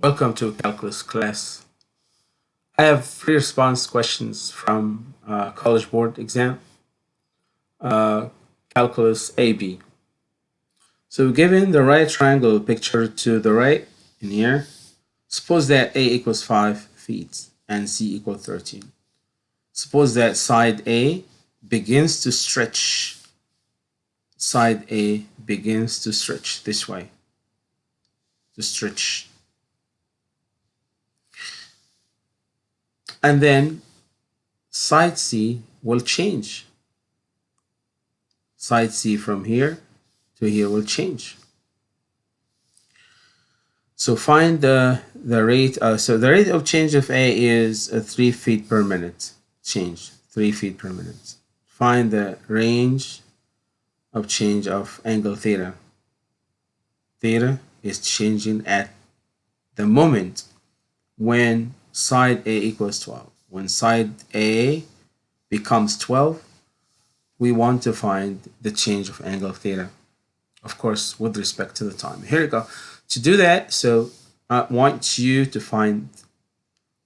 Welcome to calculus class. I have three response questions from uh, College Board exam, uh, calculus AB. So given the right triangle picture to the right in here, suppose that A equals 5 feet and C equals 13. Suppose that side A begins to stretch. Side A begins to stretch this way. To stretch and then side C will change. Side C from here to here will change. So find the, the rate, uh, so the rate of change of A is uh, 3 feet per minute change, 3 feet per minute. Find the range of change of angle theta. Theta is changing at the moment when side A equals 12. When side A becomes 12, we want to find the change of angle theta, of course, with respect to the time. Here we go. To do that, so I want you to find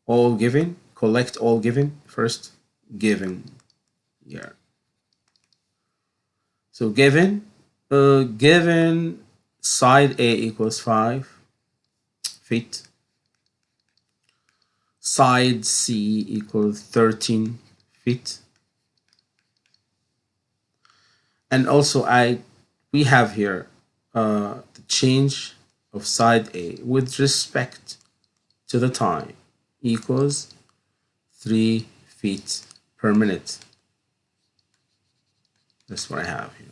all given, collect all given first, given here. So given, uh, given side A equals 5 feet, side C equals 13 feet. And also I we have here uh, the change of side A with respect to the time equals 3 feet per minute. That's what I have here.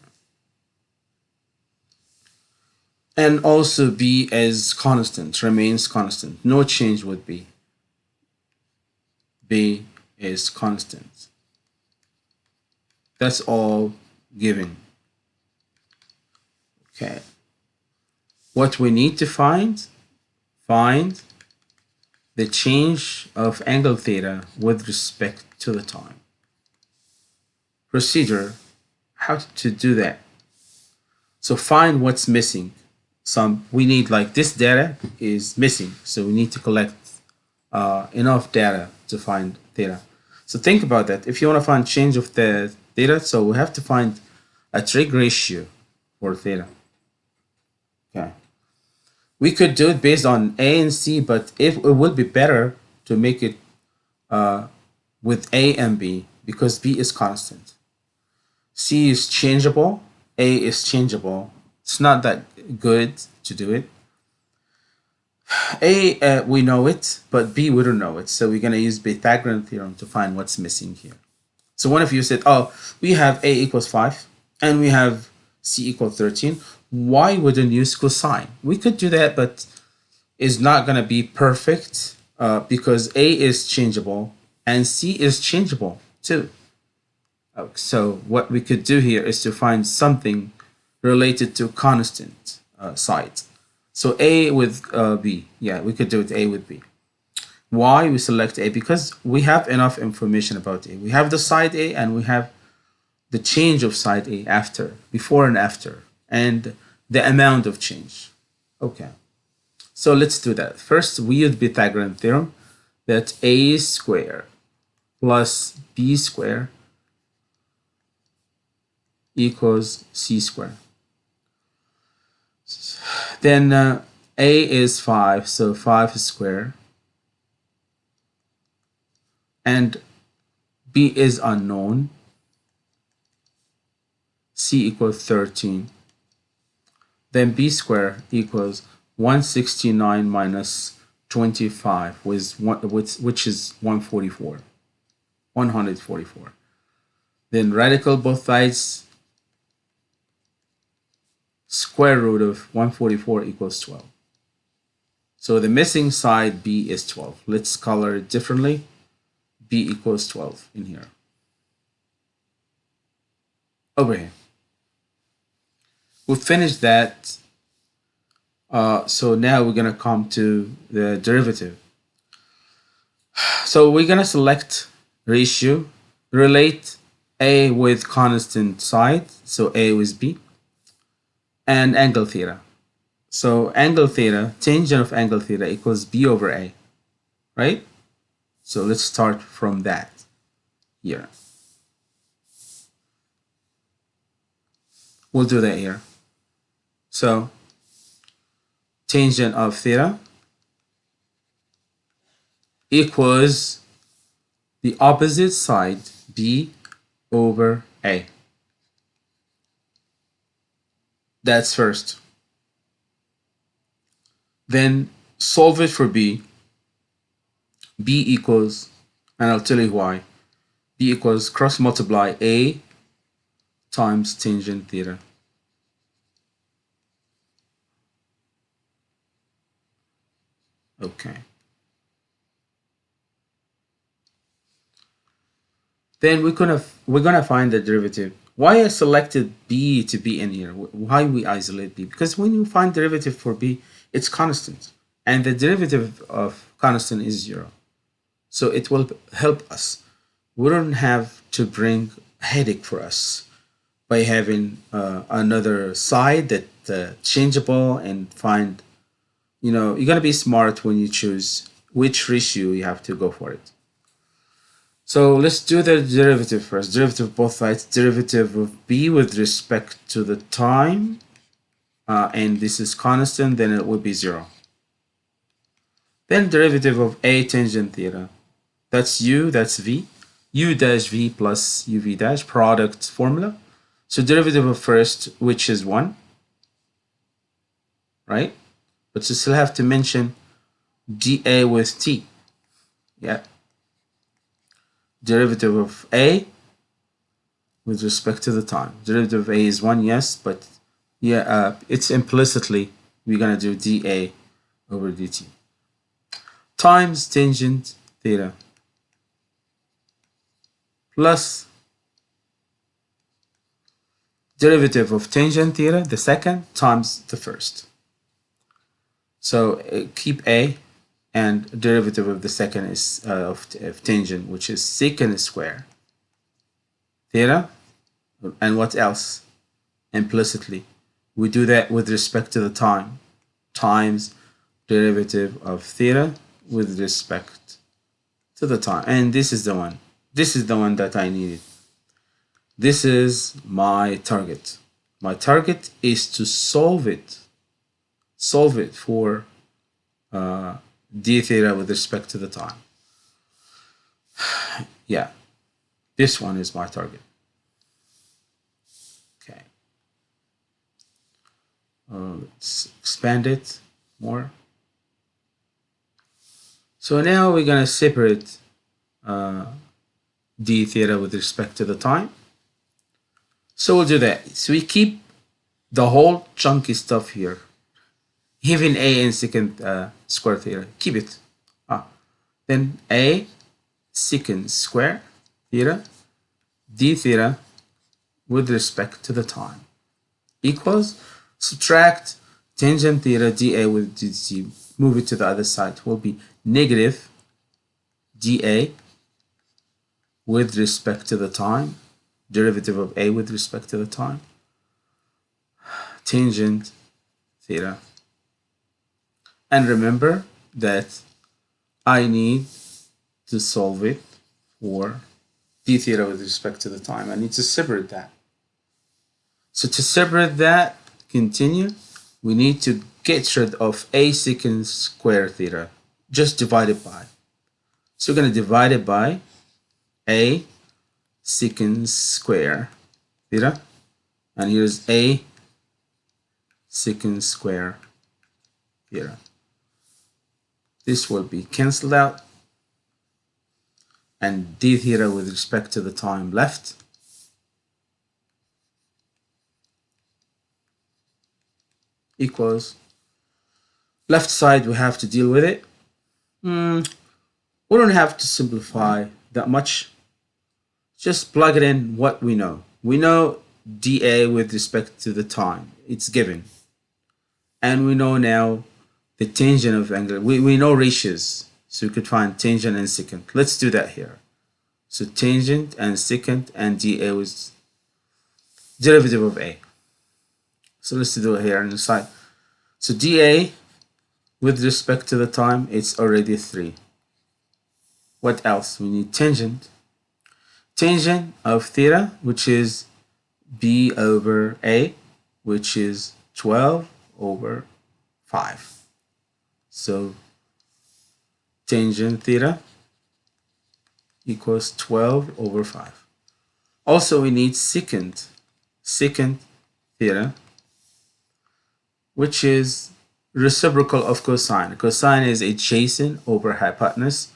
And also B as constant, remains constant. No change with B. B is constant. That's all given. Okay. What we need to find, find the change of angle theta with respect to the time. Procedure, how to do that. So find what's missing. Some we need like this data is missing, so we need to collect uh, enough data to find theta. So think about that. If you want to find change of the theta, so we have to find a trig ratio for theta. Okay. We could do it based on A and C, but if it would be better to make it uh, with A and B because B is constant. C is changeable, A is changeable. It's not that good to do it. A, uh, we know it, but B, we don't know it. So we're going to use Pythagorean theorem to find what's missing here. So one of you said, oh, we have A equals 5 and we have C equals 13. Why wouldn't you use cosine? We could do that, but it's not going to be perfect uh, because A is changeable and C is changeable too. So what we could do here is to find something related to constant uh, sides. So A with uh, B. Yeah, we could do it A with B. Why we select A? Because we have enough information about A. We have the side A and we have the change of side A after, before and after, and the amount of change. Okay. So let's do that. First, we use Pythagorean theorem that A square plus B square equals C square. Then uh, A is 5, so 5 is square. And B is unknown. C equals 13. Then B square equals 169 minus 25, which, which is 144. 144. Then radical both sides square root of 144 equals 12. So the missing side B is 12. Let's color it differently. B equals 12 in here. Over here. We finished that. Uh, so now we're going to come to the derivative. So we're going to select ratio, relate A with constant side. So A with B and angle theta. So angle theta, tangent of angle theta equals b over a, right? So let's start from that here. We'll do that here. So tangent of theta equals the opposite side b over a. That's first. Then solve it for b. b equals, and I'll tell you why. b equals cross multiply a times tangent theta. Okay. Then we're gonna we're gonna find the derivative. Why I selected b to be in here? Why we isolate b? Because when you find derivative for b, it's constant, and the derivative of constant is zero. So it will help us. We don't have to bring headache for us by having uh, another side that uh, changeable and find you know, you're going to be smart when you choose which ratio you have to go for it. So let's do the derivative first. Derivative of both sides. Derivative of b with respect to the time. Uh, and this is constant, then it will be 0. Then derivative of a tangent theta. That's u, that's v. u dash v plus uv dash, product formula. So derivative of first, which is 1. Right? but you still have to mention dA with t. Yeah. Derivative of a with respect to the time. Derivative of a is 1, yes, but yeah, uh, it's implicitly we're going to do dA over dt. Times tangent theta plus derivative of tangent theta, the second, times the first. So uh, keep a and derivative of the second is uh, of, of tangent, which is secant square theta. And what else? Implicitly, we do that with respect to the time times derivative of theta with respect to the time. And this is the one. This is the one that I needed. This is my target. My target is to solve it solve it for uh, d theta with respect to the time. yeah, this one is my target. Okay. Uh, let's expand it more. So now we're going to separate uh, d theta with respect to the time. So we'll do that. So we keep the whole chunky stuff here even a in secant uh, square theta. Keep it. Ah. Then a secant square theta d theta with respect to the time equals subtract tangent theta dA with dt move it to the other side will be negative dA with respect to the time derivative of a with respect to the time tangent theta and remember that I need to solve it for d theta with respect to the time. I need to separate that. So to separate that, continue, we need to get rid of a secant square theta. Just divide it by. So we're going to divide it by a secant square theta. And here's a secant square theta. This will be cancelled out. And d theta with respect to the time left. Equals. Left side, we have to deal with it. Mm, we don't have to simplify that much. Just plug it in what we know. We know dA with respect to the time. It's given. And we know now the tangent of angle. We, we know ratios, so we could find tangent and secant. Let's do that here. So tangent and secant and dA was derivative of A. So let's do it here on the side. So dA, with respect to the time, it's already 3. What else? We need tangent. Tangent of theta, which is b over a, which is 12 over 5. So tangent theta equals 12 over 5. Also, we need secant, secant theta, which is reciprocal of cosine. Cosine is adjacent over hypotenuse,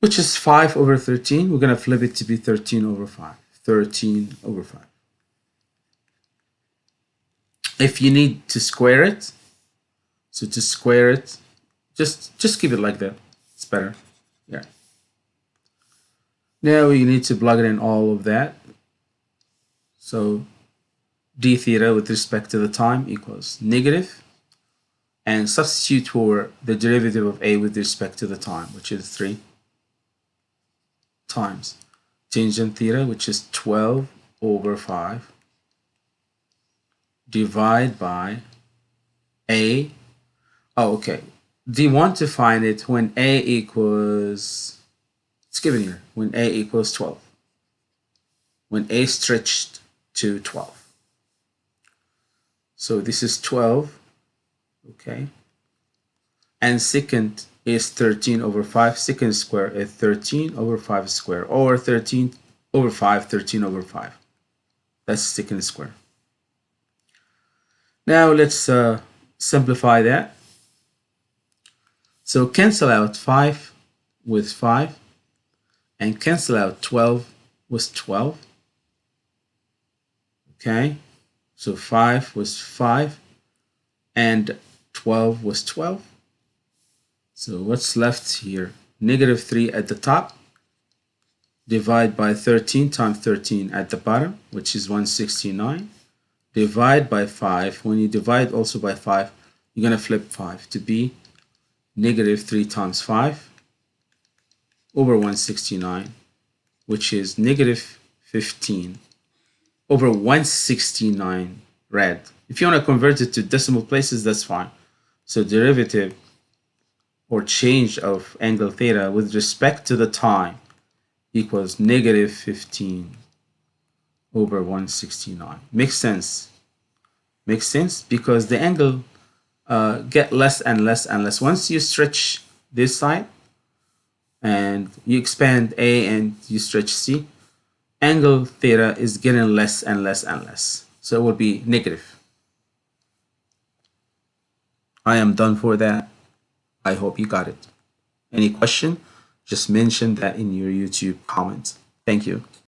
which is 5 over 13. We're going to flip it to be 13 over 5. 13 over 5. If you need to square it, so to square it, just just keep it like that. It's better. Yeah. Now we need to plug it in all of that. So d theta with respect to the time equals negative and substitute for the derivative of a with respect to the time, which is 3 times tangent theta, which is 12 over 5, divide by a. Oh, okay. Do you want to find it when a equals, it's given here, when a equals 12. When a stretched to 12. So this is 12, okay? And secant is 13 over 5. Secant square is 13 over 5 square, or 13 over 5, 13 over 5. That's secant square. Now let's uh, simplify that. So cancel out 5 with 5 and cancel out 12 with 12. Okay, so 5 was 5 and 12 was 12. So what's left here? Negative 3 at the top. Divide by 13 times 13 at the bottom, which is 169. Divide by 5. When you divide also by 5, you're going to flip 5 to be negative 3 times 5 over 169, which is negative 15 over 169 red. If you want to convert it to decimal places, that's fine. So derivative or change of angle theta with respect to the time equals negative 15 over 169. Makes sense. Makes sense because the angle uh, get less and less and less. Once you stretch this side and you expand A and you stretch C, angle theta is getting less and less and less. So it will be negative. I am done for that. I hope you got it. Any question? Just mention that in your YouTube comments. Thank you.